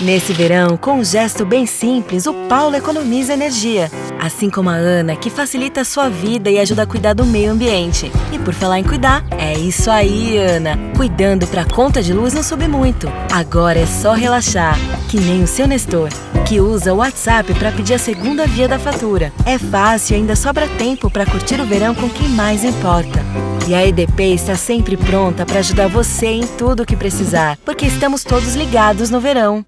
Nesse verão, com um gesto bem simples, o Paulo economiza energia. Assim como a Ana, que facilita a sua vida e ajuda a cuidar do meio ambiente. E por falar em cuidar, é isso aí, Ana. Cuidando para a conta de luz não subir muito. Agora é só relaxar, que nem o seu Nestor, que usa o WhatsApp para pedir a segunda via da fatura. É fácil e ainda sobra tempo para curtir o verão com quem mais importa. E a EDP está sempre pronta para ajudar você em tudo o que precisar, porque estamos todos ligados no verão.